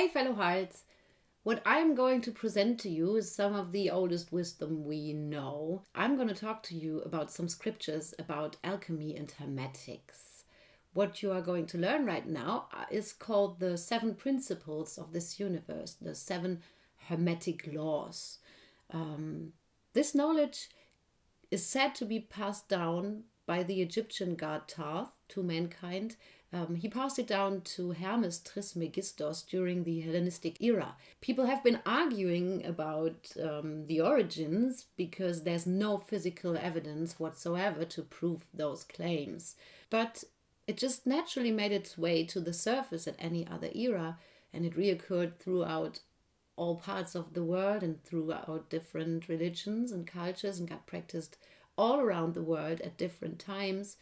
Hey, fellow hearts! What I'm going to present to you is some of the oldest wisdom we know. I'm going to talk to you about some scriptures about alchemy and hermetics. What you are going to learn right now is called the seven principles of this universe, the seven hermetic laws. Um, this knowledge is said to be passed down by the Egyptian god Thoth to mankind um, he passed it down to Hermes Trismegistos during the Hellenistic era. People have been arguing about um, the origins because there's no physical evidence whatsoever to prove those claims. But it just naturally made its way to the surface at any other era, and it reoccurred throughout all parts of the world and throughout different religions and cultures and got practiced all around the world at different times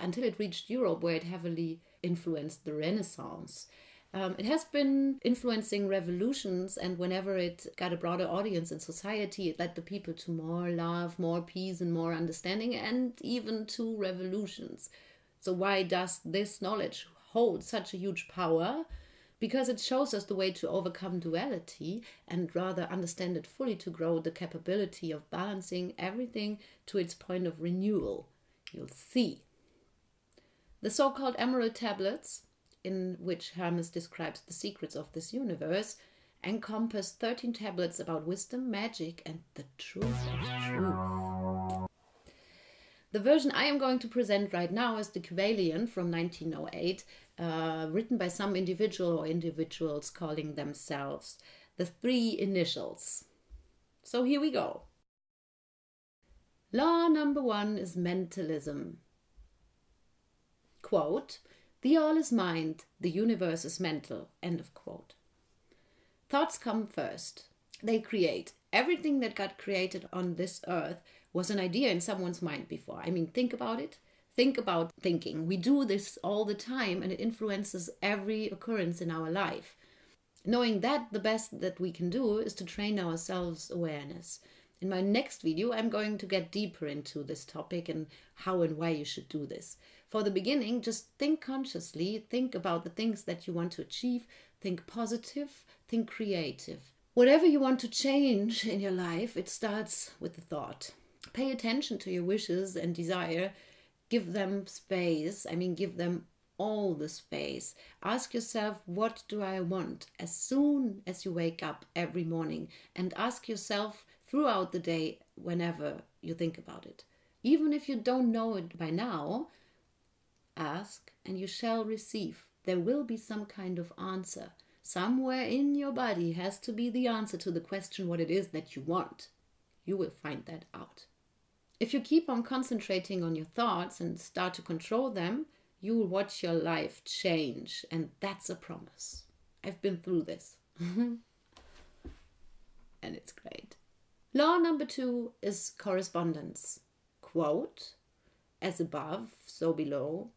until it reached Europe, where it heavily influenced the Renaissance. Um, it has been influencing revolutions, and whenever it got a broader audience in society, it led the people to more love, more peace, and more understanding, and even to revolutions. So, why does this knowledge hold such a huge power? Because it shows us the way to overcome duality and rather understand it fully to grow the capability of balancing everything to its point of renewal. You'll see. The so called Emerald Tablets, in which Hermes describes the secrets of this universe, encompass 13 tablets about wisdom, magic, and the truth of truth. The version I am going to present right now is the Kybalion from 1908, uh, written by some individual or individuals calling themselves the Three Initiates. So here we go. Law number one is mentalism quote, the all is mind, the universe is mental, end of quote. Thoughts come first. They create. Everything that got created on this earth was an idea in someone's mind before. I mean, think about it. Think about thinking. We do this all the time and it influences every occurrence in our life. Knowing that, the best that we can do is to train ourselves awareness. In my next video, I'm going to get deeper into this topic and how and why you should do this for the beginning, just think consciously, think about the things that you want to achieve, think positive, think creative. Whatever you want to change in your life, it starts with the thought. Pay attention to your wishes and desire, give them space. I mean, give them all the space. Ask yourself, what do I want as soon as you wake up every morning? And ask yourself throughout the day whenever you think about it. Even if you don't know it by now, Ask and you shall receive. There will be some kind of answer. Somewhere in your body has to be the answer to the question what it is that you want. You will find that out. If you keep on concentrating on your thoughts and start to control them, you will watch your life change, and that's a promise. I've been through this. and it's great. Law number two is correspondence. Quote, as above, so below.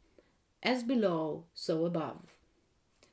As below, so above.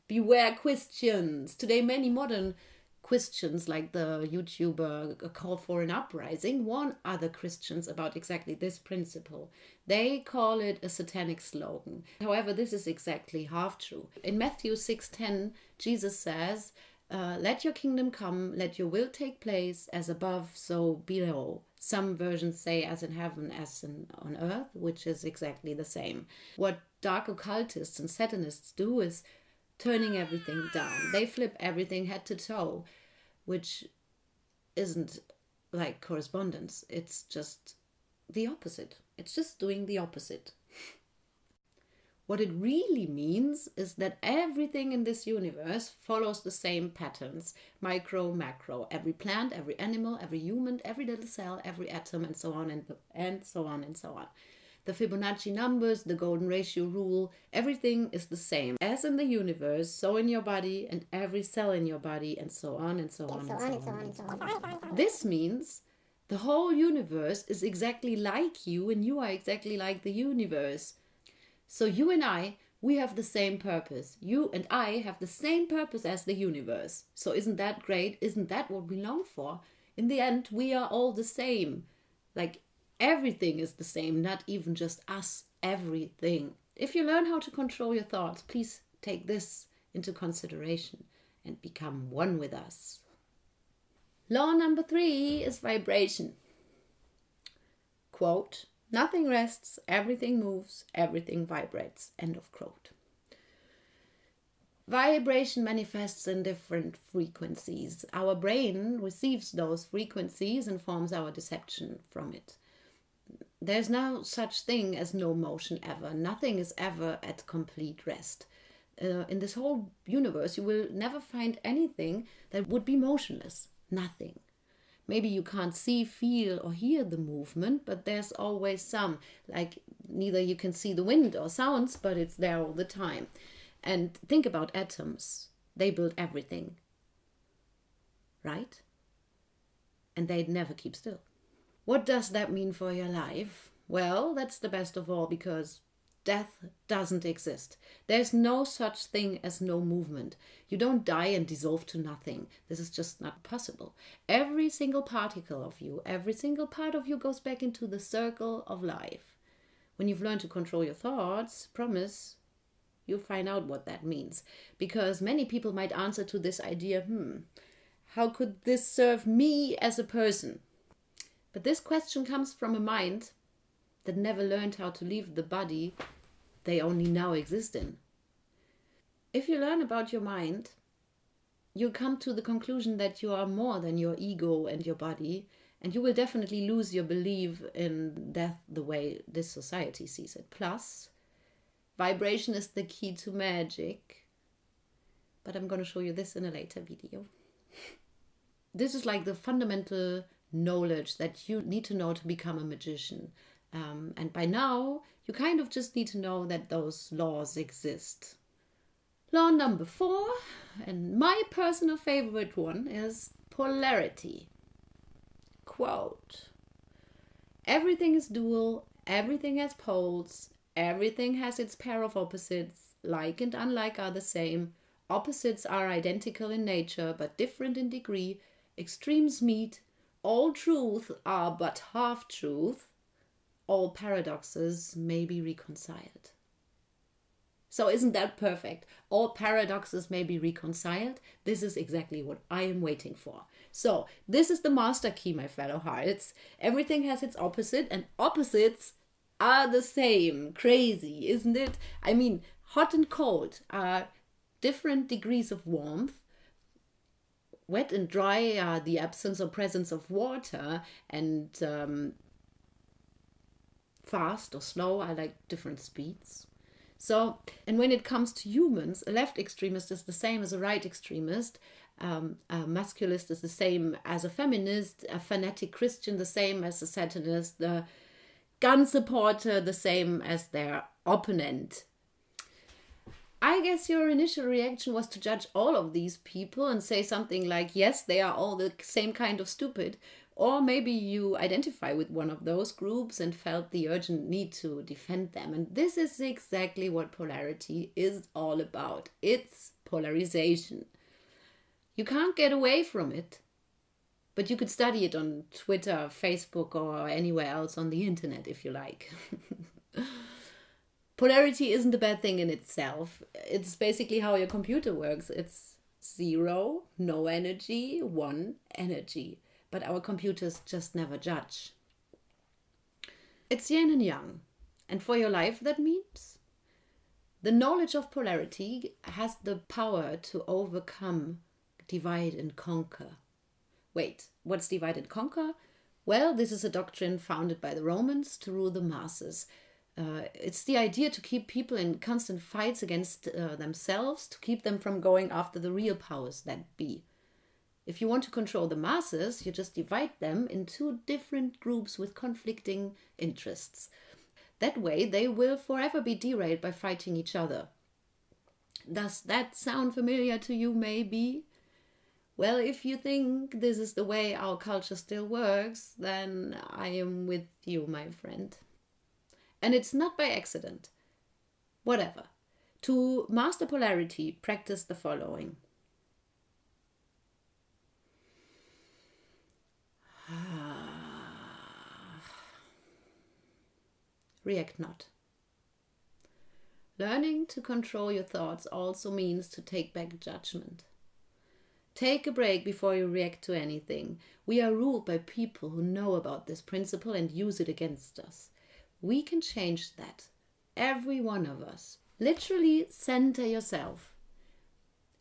Beware Christians. Today, many modern Christians, like the YouTuber Call for an Uprising, warn other Christians about exactly this principle. They call it a satanic slogan. However, this is exactly half true. In Matthew 6:10, Jesus says, uh, let your kingdom come, let your will take place as above, so below. Some versions say as in heaven, as in, on earth, which is exactly the same. What dark occultists and satanists do is turning everything down. They flip everything head to toe, which isn't like correspondence. It's just the opposite. It's just doing the opposite. What it really means is that everything in this universe follows the same patterns micro, macro. Every plant, every animal, every human, every little cell, every atom, and so on and, and so on and so on. The Fibonacci numbers, the golden ratio rule, everything is the same. As in the universe, so in your body and every cell in your body, and so on and so on and so on and so on. This means the whole universe is exactly like you, and you are exactly like the universe. So you and I, we have the same purpose. You and I have the same purpose as the universe. So isn't that great? Isn't that what we long for? In the end, we are all the same. Like everything is the same, not even just us, everything. If you learn how to control your thoughts, please take this into consideration. and become one with us. Law number three is vibration. Quote, nothing rests, everything moves, everything vibrates. End of quote. Vibration manifests in different frequencies. Our brain receives those frequencies and forms our deception from it. There's no such thing as no motion ever. Nothing is ever at complete rest. Uh, in this whole universe, you will never find anything that would be motionless. Nothing. Maybe you can't see, feel, or hear the movement, but there's always some. Like neither you can see the wind or sounds, but it's there all the time. And think about atoms. They build everything. Right? And they'd never keep still. What does that mean for your life? Well, that's the best of all because death doesn't exist. There's no such thing as no movement. You don't die and dissolve to nothing. This is just not possible. Every single particle of you, every single part of you goes back into the circle of life. When you've learned to control your thoughts, promise you'll find out what that means. Because many people might answer to this idea hmm, how could this serve me as a person? But this question comes from a mind that never learned how to leave the body they only now exist in. If you learn about your mind, you come to the conclusion that you are more than your ego and your body, and you will definitely lose your belief in death the way this society sees it. Plus, Vibration is the key to magic. But I'm going to show you this in a later video. this is like the fundamental knowledge that you need to know to become a magician. Um, and by now, you kind of just need to know that those laws exist. Law number four, and my personal favorite one, is polarity. Quote Everything is dual, everything has poles, Everything has its pair of opposites. Like and unlike are the same. Opposites are identical in nature, but different in degree. Extremes meet. All truth are but half truth. All paradoxes may be reconciled. So, isn't that perfect? All paradoxes may be reconciled. This is exactly what I am waiting for. So, this is the master key, my fellow hearts. Everything has its opposite, and opposites are the same. Crazy, isn't it? I mean, hot and cold are different degrees of warmth. Wet and dry are the absence or presence of water, and um, fast or slow I like different speeds. So, and when it comes to humans, a left extremist is the same as a right extremist. Um, a masculist is the same as a feminist, a fanatic Christian the same as a Satanist, the gun supporter the same as their opponent. I guess your initial reaction was to judge all of these people and say something like, yes, they are all the same kind of stupid. Or maybe you identify with one of those groups and felt the urgent need to defend them. And this is exactly what polarity is all about it's polarization. You can't get away from it. But you could study it on Twitter, Facebook, or anywhere else on the internet if you like. Polarity isn't a bad thing in itself. It's basically how your computer works. It's zero, no energy, one, energy. But our computers just never judge. It's yin and yang. And for your life, that means the knowledge of polarity has the power to overcome, divide, and conquer. Wait, what's divide and conquer? Well, this is a doctrine founded by the Romans to rule the masses. Uh, it's the idea to keep people in constant fights against uh, themselves, to keep them from going after the real powers that be. If you want to control the masses, you just divide them into different groups with conflicting interests. That way, they will forever be derailed by fighting each other. Does that sound familiar to you, maybe? Well, if you think this is the way our culture still works, then I am with you, my friend. And it's not by accident. Whatever. To master polarity, practice the following. React not. Learning to control your thoughts also means to take back judgment. Take a break before you react to anything. We are ruled by people who know about this principle and use it against us. We can change that. Every one of us. Literally center yourself.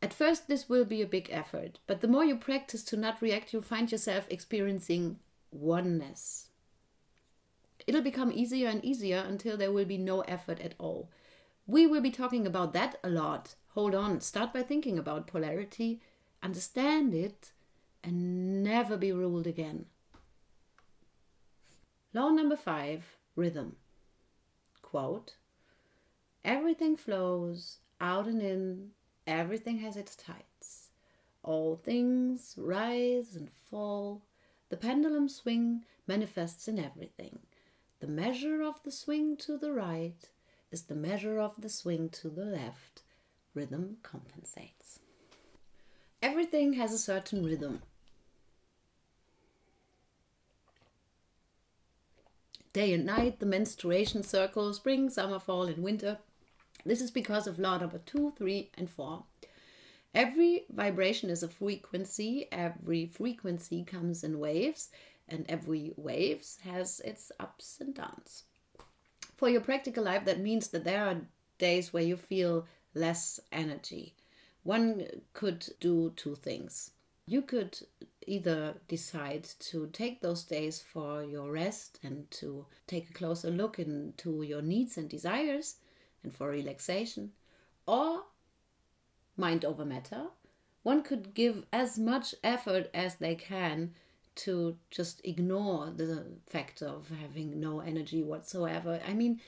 At first, this will be a big effort, but the more you practice to not react, you'll find yourself experiencing oneness. It'll become easier and easier until there will be no effort at all. We will be talking about that a lot. Hold on, start by thinking about polarity, understand it, and never be ruled again. Law number five rhythm. Quote Everything flows out and in, everything has its tides. All things rise and fall. The pendulum swing manifests in everything. The measure of the swing to the right is the measure of the swing to the left. Rhythm compensates. Everything has a certain rhythm. Day and night, the menstruation circle, spring, summer, fall, and winter. This is because of law number two, three, and four. Every vibration is a frequency. Every frequency comes in waves, and every waves has its ups and downs. For your practical life, that means that there are days where you feel less energy. One could do two things. You could either decide to take those days for your rest and to take a closer look into your needs and desires and for relaxation, or mind over matter. One could give as much effort as they can to just ignore the fact of having no energy whatsoever. I mean,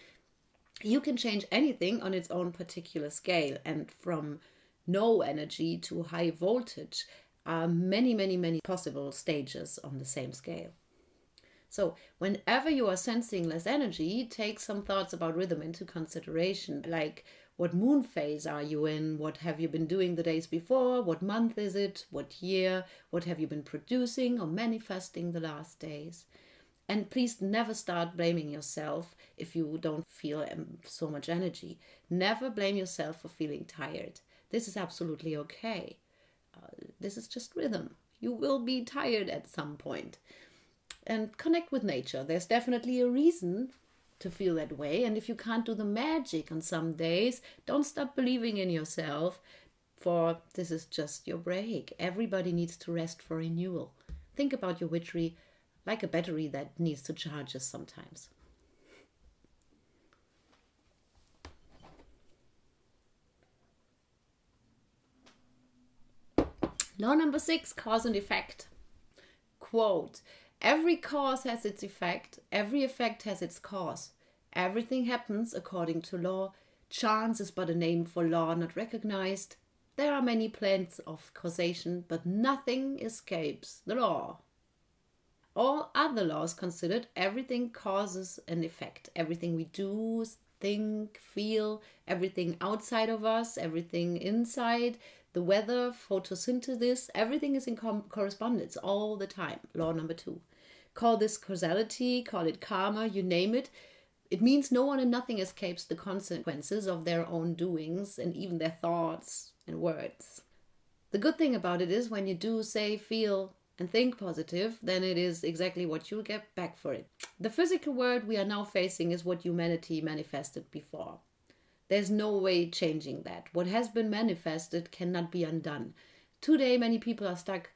you can change anything on its own particular scale, and from no energy to high voltage are many, many, many possible stages on the same scale. So, whenever you are sensing less energy, take some thoughts about rhythm into consideration, like what moon phase are you in? What have you been doing the days before? What month is it? What year? What have you been producing or manifesting the last days? And please never start blaming yourself if you don't feel um, so much energy. Never blame yourself for feeling tired. This is absolutely okay. Uh, this is just rhythm. You will be tired at some point. point and connect with nature. There's definitely a reason to feel that way. And if you can't do the magic on some days, don't stop believing in yourself, for this is just your break. Everybody needs to rest for renewal. Think about your witchery like a battery that needs to charge us sometimes. Law number six cause and effect. Quote Every cause has its effect, every effect has its cause. Everything happens according to law. Chance is but a name for law not recognized. There are many plans of causation, but nothing escapes the law. All other laws considered, everything causes an effect. Everything we do, think, feel, everything outside of us, everything inside, the weather, photosynthesis, everything is in correspondence all the time. Law number two. Call this causality, call it karma, you name it. It means no one and nothing escapes the consequences of their own doings and even their thoughts and words. The good thing about it is when you do say, feel, and think positive, then it is exactly what you'll get back for it. The physical world we are now facing is what humanity manifested before. There's no way changing that. What has been manifested cannot be undone. Today, many people are stuck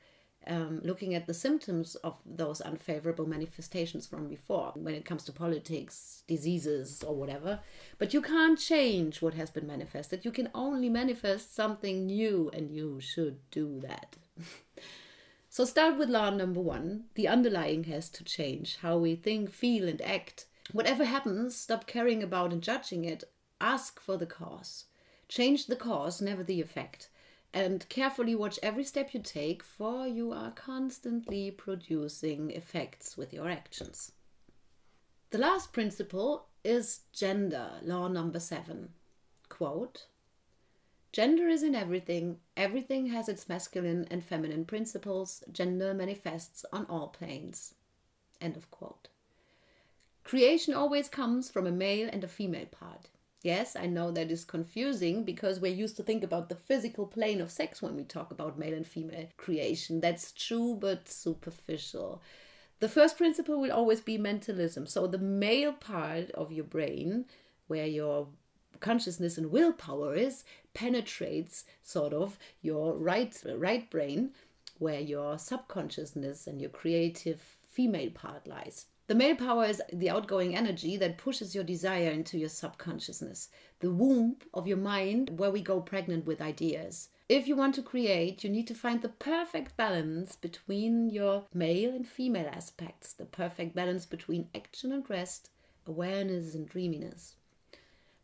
um, looking at the symptoms of those unfavorable manifestations from before when it comes to politics, diseases, or whatever. But you can't change what has been manifested. You can only manifest something new, and you should do that. so start with law number one the underlying has to change how we think, feel, and act. Whatever happens, stop caring about and judging it. Ask for the cause. Change the cause, never the effect and carefully watch every step you take, for you are constantly producing effects with your actions. The last principle is gender, law number seven. Quote Gender is in everything, everything has its masculine and feminine principles, gender manifests on all planes. End of quote. Creation always comes from a male and a female part. Yes, I know that is confusing because we're used to think about the physical plane of sex when we talk about male and female creation. That's true, but superficial. The first principle will always be mentalism. So the male part of your brain, where your consciousness and willpower is, penetrates sort of your right right brain, where your subconsciousness and your creative female part lies. The male power is the outgoing energy that pushes your desire into your subconsciousness, the womb of your mind where we go pregnant with ideas. If you want to create, you need to find the perfect balance between your male and female aspects, the perfect balance between action and rest, awareness and dreaminess.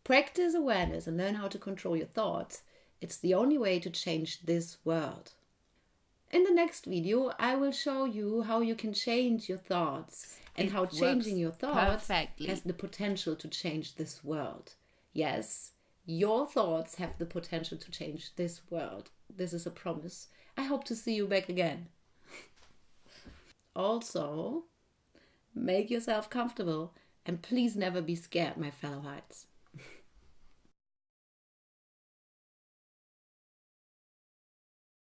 Practice awareness and learn how to control your thoughts. It's the only way to change this world. In the next video, I will show you how you can change your thoughts and It how changing your thoughts perfectly. has the potential to change this world. Yes, your thoughts have the potential to change this world. This is a promise. I hope to see you back again. also, make yourself comfortable and please never be scared, my fellow hearts.